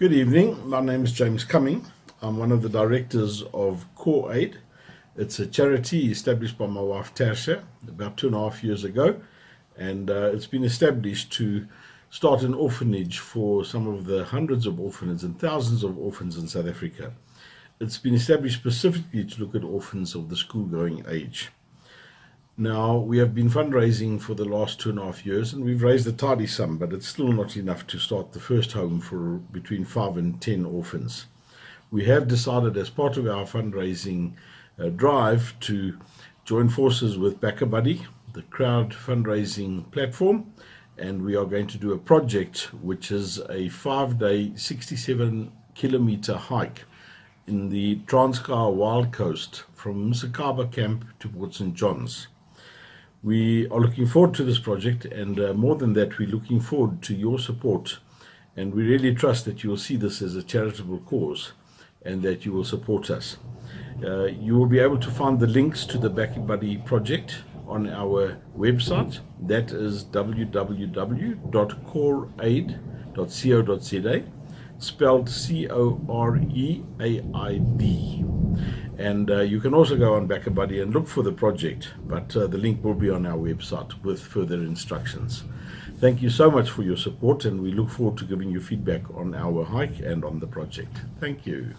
Good evening. My name is James Cumming. I'm one of the directors of Core Aid. It's a charity established by my wife Tarsha about two and a half years ago, and uh, it's been established to start an orphanage for some of the hundreds of orphans and thousands of orphans in South Africa. It's been established specifically to look at orphans of the school-going age. Now, we have been fundraising for the last two and a half years, and we've raised a tidy sum, but it's still not enough to start the first home for between five and ten orphans. We have decided, as part of our fundraising uh, drive, to join forces with BackaBuddy, the crowd fundraising platform, and we are going to do a project which is a five day, 67 kilometer hike in the Transkei Wild Coast from Msikaba Camp to Port St. John's. We are looking forward to this project, and uh, more than that, we're looking forward to your support. And we really trust that you will see this as a charitable cause and that you will support us. Uh, you will be able to find the links to the BackaBuddy project on our website. That is www.coreaid.co.za, spelled C O R E A I D. And uh, you can also go on BackaBuddy and look for the project, but uh, the link will be on our website with further instructions. Thank you so much for your support, and we look forward to giving you feedback on our hike and on the project. Thank you.